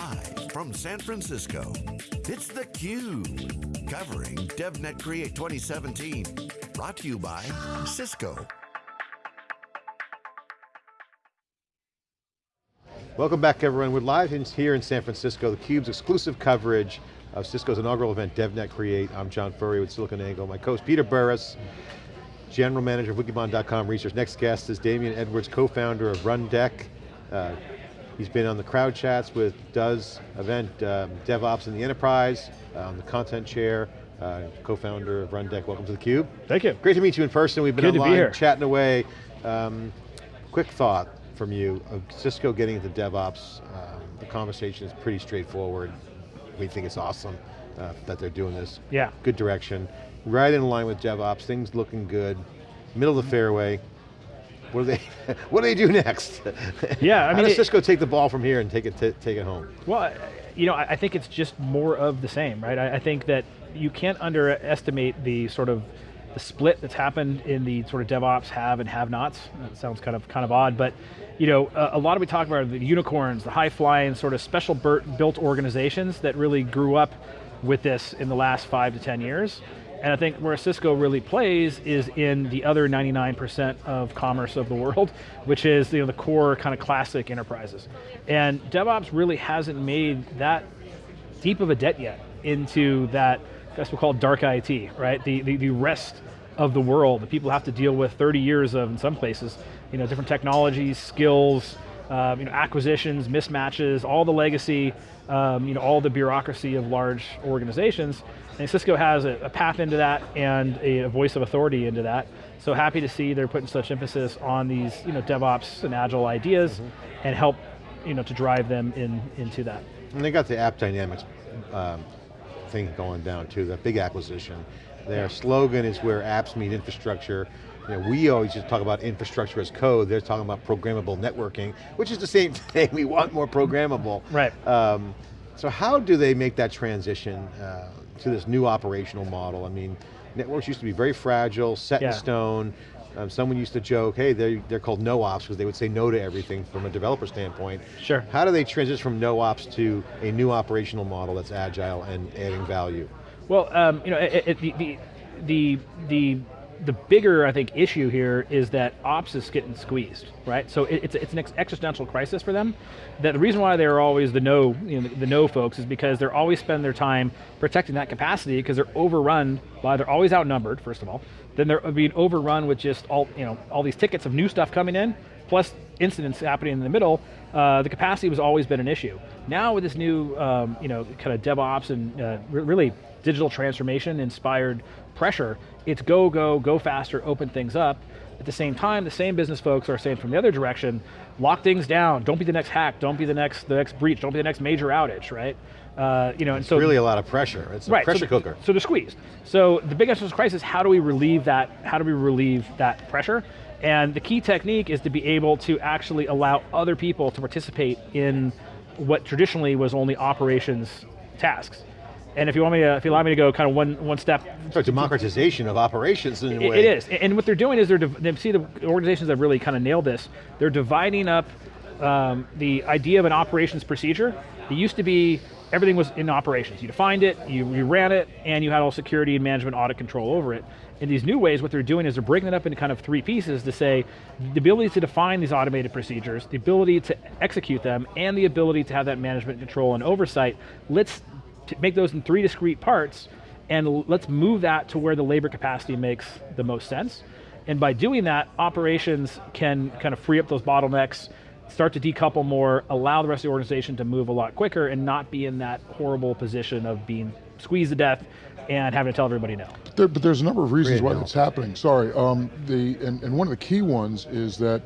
Live from San Francisco, it's theCUBE. Covering DevNet Create 2017. Brought to you by Cisco. Welcome back everyone. We're live in, here in San Francisco, theCUBE's exclusive coverage of Cisco's inaugural event, DevNet Create. I'm John Furrier with SiliconANGLE. My co-host Peter Burris, General Manager of Wikibon.com Research. Next guest is Damon Edwards, co-founder of Rundeck. Uh, he's been on the crowd chats with DOES event, um, DevOps in the Enterprise, um, the content chair, uh, co-founder of Rundeck. Welcome to theCUBE. Thank you. Great to meet you in person. We've been Good online be chatting away. Um, quick thought from you of Cisco getting into DevOps. Um, the conversation is pretty straightforward. We think it's awesome uh, that they're doing this. Yeah. Good direction. Right in line with DevOps, things looking good. Middle of the fairway. What do they, what do they do next? Yeah, I How mean, does it- Cisco take the ball from here and take it, take it home? Well, you know, I I think it's just more of the same, right? I I think that you can't underestimate the sort of the split that's happened in the sort of DevOps have and have-nots. That sounds kind of kind of odd, but you know, a, a lot of we talk about the unicorns, the high-flying sort of special built organizations that really grew up with this in the last five to 10 years. And I think where Cisco really plays is in the other 99% of commerce of the world, which is you know, the core kind of classic enterprises. And DevOps really hasn't made that deep of a debt yet into that, that's what we call dark IT, right? The, the, the rest of the world that people have to deal with 30 years of in some places, you know, different technologies, skills, um, you know, acquisitions, mismatches, all the legacy, um, you know, all the bureaucracy of large organizations. And Cisco has a, a path into that and a, a voice of authority into that. So happy to see they're putting such emphasis on these, you know, DevOps and agile ideas and help, you know, to drive them in, into that. And they got the AppDynamics um, thing going down too, that big acquisition. Their slogan is where apps meet infrastructure. You know, we always just talk about infrastructure as code, they're talking about programmable networking, which is the same thing, we want more programmable. Right. Um, so how do they make that transition uh, to this new operational model? I mean, networks used to be very fragile, set in stone. Um, someone used to joke, hey, they're, they're called no-ops because they would say no to everything from a developer standpoint. Sure. How do they transition from no-ops to a new operational model that's agile and adding value? Well, um, you know, it, it, the, the, the, the, the bigger, I think, issue here is that ops is getting squeezed, right? So it, it's, it's an ex- existential crisis for them. That the reason why they're always the no, you know, the, the no folks is because they're always spend their time protecting that capacity because they're overrun by, they're always outnumbered, first of all. Then they're being overrun with just all, you know, all these tickets of new stuff coming in, plus incidents happening in the middle, uh, the capacity was always been an issue. Now with this new, um, you know, kind of DevOps and uh, really digital transformation inspired pressure, it's go, go, go faster, open things up. At the same time, the same business folks are saying from the other direction, lock things down, don't be the next hack, don't be the next, the next breach, don't be the next major outage, right? Uh, you know, and so really a lot of pressure. It's a right, pressure so, cooker. So they're squeezed. So the big existential crisis, how do we relieve that, how do we relieve that pressure? And the key technique is to be able to actually allow other people to participate in what traditionally was only operations tasks. And if you want me to, if you allow me to go kind of one, one step So democratization of operations in a it- way. it is, and what they're doing is they're, they see the organizations that really kind of nailed this, they're dividing up um, the idea of an operations procedure. It used to be, everything was in operations. You defined it, you, you ran it, and you had all security and management audit control over it. In these new ways, what they're doing is they're breaking it up into kind of three pieces to say, the ability to define these automated procedures, the ability to execute them, and the ability to have that management control and oversight. Let's make those in three discrete parts, and let's move that to where the labor capacity makes the most sense. And by doing that, operations can kind of free up those bottlenecks, start to decouple more, allow the rest of the organization to move a lot quicker and not be in that horrible position of being squeezed to death and having to tell everybody no. There, but there's a number of reasons Great why it's happening. Sorry, um, the and, and one of the key ones is that,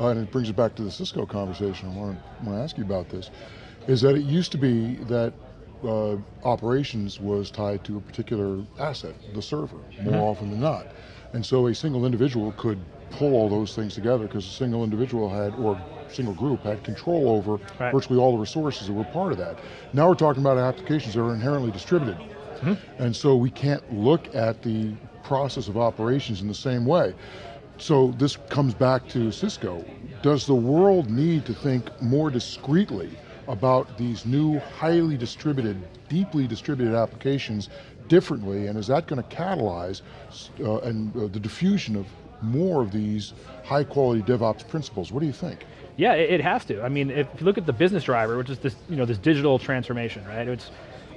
uh, and it brings it back to the Cisco conversation. I want to ask you about this, is that it used to be that uh, operations was tied to a particular asset, the server, more often than not, and so a single individual could pull all those things together because a single individual had or single group had control over Right. virtually all the resources that were part of that. Now we're talking about applications that are inherently distributed. And so we can't look at the process of operations in the same way. So this comes back to Cisco. Does the world need to think more discreetly about these new highly distributed, deeply distributed applications differently, and is that going to catalyze uh, and uh, the diffusion of more of these high quality DevOps principles? What do you think? Yeah, it, has to. I mean, if you look at the business driver, which is this, you know, this digital transformation, right? It's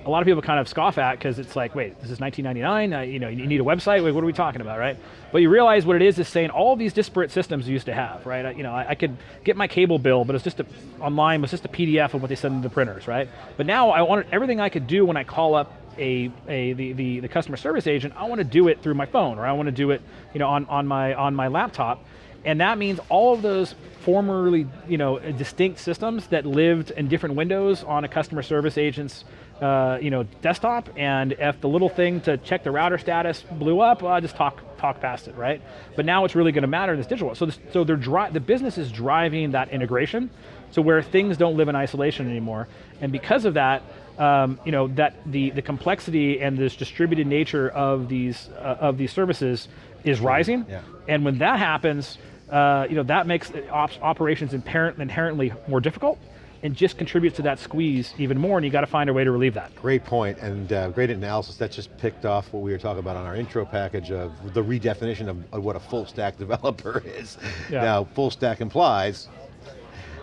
a lot of people kind of scoff at because it's like, wait, this is 1999. Uh, you know, you need a website. Wait, what are we talking about, right? But you realize what it is is saying all these disparate systems you used to have, right? I, you know, I, I, could get my cable bill, but it's just a, online was just a PDF of what they send to the printers, right? But now I wanted everything I could do when I call up a, a the, the, the customer service agent. I want to do it through my phone, or I want to do it, you know, on, on my on my laptop. And that means all of those formerly, you know, distinct systems that lived in different windows on a customer service agent's uh, you know, desktop, and if the little thing to check the router status blew up, well, I just talk talk past it, right? But now it's really going to matter in this digital. world. So, this, so they're dri the business is driving that integration, so where things don't live in isolation anymore, and because of that, um, you know, that the the complexity and this distributed nature of these uh, of these services is rising, yeah. and when that happens. Uh, you know that makes ops operations inherent, inherently more difficult, and just contributes to that squeeze even more, and you got to find a way to relieve that. Great point, and uh, great analysis. That just picked off what we were talking about on our intro package of the redefinition of, of what a full stack developer is. Yeah. Now, full stack implies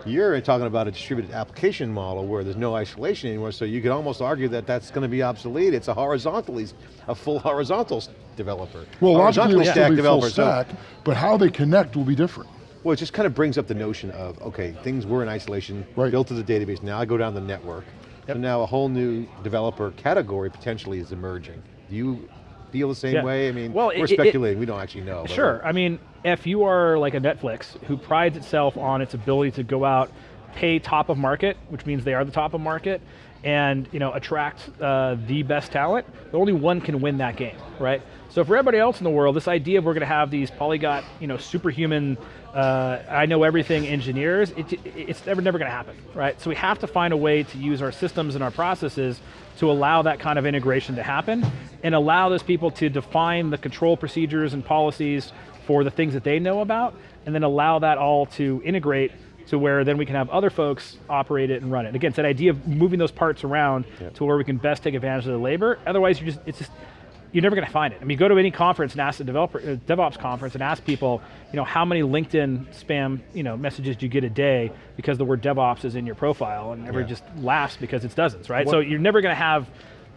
you're talking about a distributed application model where there's no isolation anymore, so you could almost argue that that's going to be obsolete. It's a horizontally, a full horizontal developer. Well, logically it'll still be full stack, so, but how they connect will be different. Well, it just kind of brings up the notion of, okay, things were in isolation, right. built to the database, now I go down the network. Yep. So now a whole new developer category potentially is emerging. Do you feel the same yeah. way? I mean, well, we're it, speculating, it, we don't actually know. Sure, uh, I mean, if you are like a Netflix who prides itself on its ability to go out, pay top of market, which means they are the top of market, and you know attract uh, the best talent, only one can win that game, right? So for everybody else in the world, this idea of we're going to have these polyglot, you know, superhuman, uh, I know everything engineers, it, it's never, never going to happen, right? So we have to find a way to use our systems and our processes to allow that kind of integration to happen and allow those people to define the control procedures and policies for the things that they know about, and then allow that all to integrate to where then we can have other folks operate it and run it. Again, it's that idea of moving those parts around to where we can best take advantage of the labor. Otherwise, you're just it's just you're never going to find it. I mean, go to any conference and ask a developer, uh, DevOps conference and ask people, you know, how many LinkedIn spam, you know, messages do you get a day because the word DevOps is in your profile, and everybody yeah. just laughs because it's dozens, right? What? So you're never going to have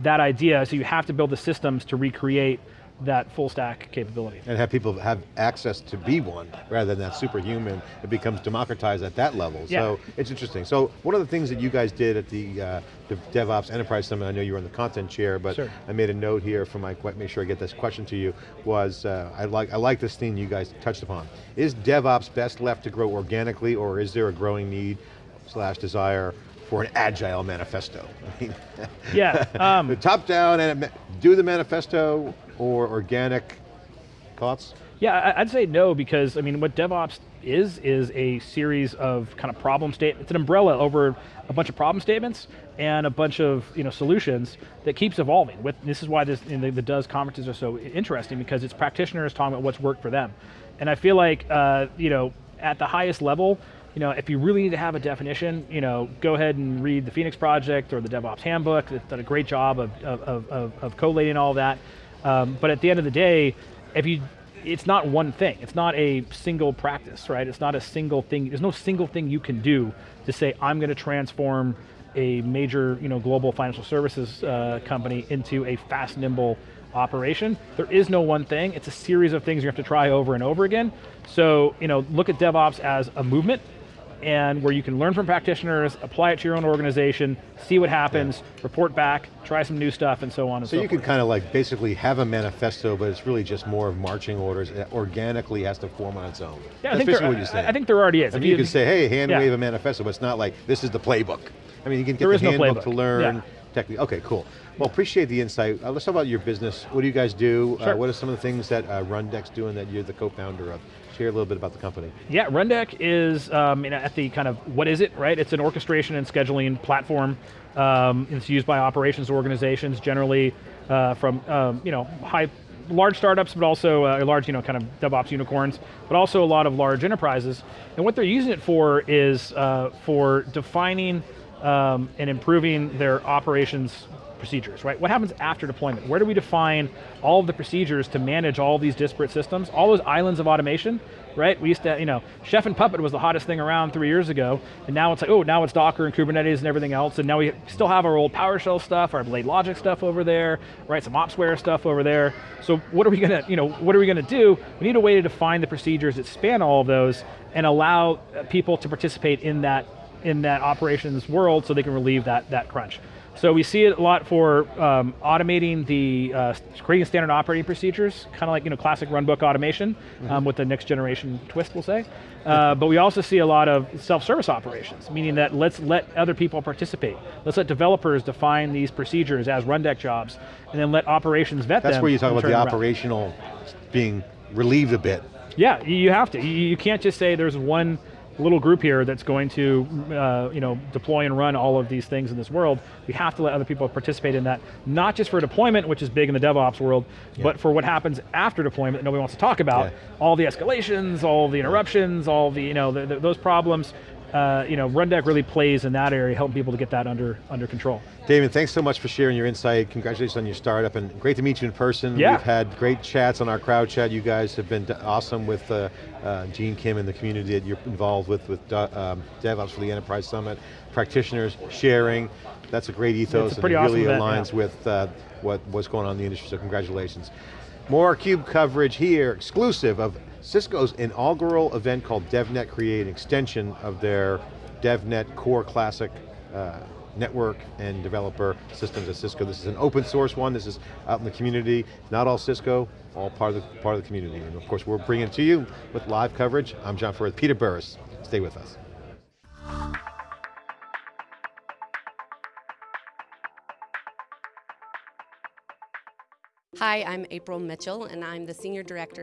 that idea. So you have to build the systems to recreate that full stack capability. And have people have access to be one, rather than that superhuman, it becomes democratized at that level. Yeah. So it's interesting. So one of the things that you guys did at the, uh, the DevOps Enterprise Summit, I know you were in the content chair, but sure. I made a note here for my, quite, make sure I get this question to you, was uh, I, like, I like this theme you guys touched upon. Is DevOps best left to grow organically or is there a growing need slash desire for an agile manifesto? Yeah. Um, the top down and do the manifesto or organic thoughts? Yeah, I'd say no because, I mean, what DevOps is, is a series of kind of problem statements, it's an umbrella over a bunch of problem statements and a bunch of you know, solutions that keeps evolving. With, this is why this, the, the DOES conferences are so interesting because it's practitioners talking about what's worked for them. And I feel like, uh, you know, at the highest level, you know, if you really need to have a definition, you know, go ahead and read the Phoenix Project or the DevOps Handbook. It's done a great job of, of, of, of collating all of that. Um, but at the end of the day, if you, it's not one thing. It's not a single practice, right? It's not a single thing. There's no single thing you can do to say, I'm going to transform a major you know, global financial services uh, company into a fast, nimble operation. There is no one thing. It's a series of things you have to try over and over again. So you know, look at DevOps as a movement and where you can learn from practitioners, apply it to your own organization, see what happens, yeah. report back, try some new stuff, and so on and so, forth. so you forth. can kind of like basically have a manifesto, but it's really just more of marching orders. It organically has to form on its own. Yeah, That's I think basically what you say. I think there already is. I mean, you, you can say, hey, hand yeah. wave a manifesto, but it's not like this is the playbook. I mean, you can get there the handbook no to learn. Yeah. Technique. Okay, cool. Well, appreciate the insight. Uh, let's talk about your business. What do you guys do? Uh, sure. Uh, what are some of the things that uh, Rundeck's doing that you're the co-founder of? Share a little bit about the company. Yeah, Rundeck is um, at the kind of, what is it, right? It's an orchestration and scheduling platform. Um, it's used by operations organizations, generally uh, from um, you know high, large startups, but also uh, large, you know, kind of DevOps unicorns, but also a lot of large enterprises. And what they're using it for is uh, for defining um, and improving their operations procedures, right? What happens after deployment? Where do we define all of the procedures to manage all these disparate systems, all those islands of automation, right? We used to, you know, Chef and Puppet was the hottest thing around three years ago, and now it's like, oh, now it's Docker and Kubernetes and everything else, and now we still have our old PowerShell stuff, our BladeLogic stuff over there, right? Some Opsware stuff over there. So what are we going to, you know, what are we going to do? We need a way to define the procedures that span all of those and allow uh, people to participate in that in that operations world so they can relieve that, that crunch. So we see it a lot for um, automating the, uh, creating standard operating procedures, kind of like you know classic runbook automation mm -hmm. um, with the next generation twist, we'll say. Uh, but we also see a lot of self-service operations, meaning that let's let other people participate. Let's let developers define these procedures as rundeck jobs, and then let operations vet That's them. That's where you talk about the operational being relieved a bit. Yeah, you have to. You can't just say there's one little group here that's going to uh, you know, deploy and run all of these things in this world, we have to let other people participate in that, not just for deployment, which is big in the DevOps world, yeah. but for what happens after deployment that nobody wants to talk about, yeah. all the escalations, all the interruptions, all the, you know, the, the, those problems, uh, you know, Rundeck really plays in that area, helping people to get that under under control. David, thanks so much for sharing your insight. Congratulations on your startup, and great to meet you in person. Yeah. We've had great chats on our crowd chat. You guys have been awesome with uh, uh, Gene Kim and the community that you're involved with, with um, DevOps for the Enterprise Summit, practitioners sharing. That's a great ethos, and it awesome really event, aligns yeah. with uh, what, what's going on in the industry, so congratulations. More CUBE coverage here, exclusive of Cisco's inaugural event called DevNet Create, an extension of their DevNet Core Classic uh, network and developer systems at Cisco. This is an open source one, this is out in the community, not all Cisco, all part of the, part of the community. And of course we're bringing it to you with live coverage. I'm John Furrier, Peter Burris, stay with us. Hi, I'm April Mitchell and I'm the Senior Director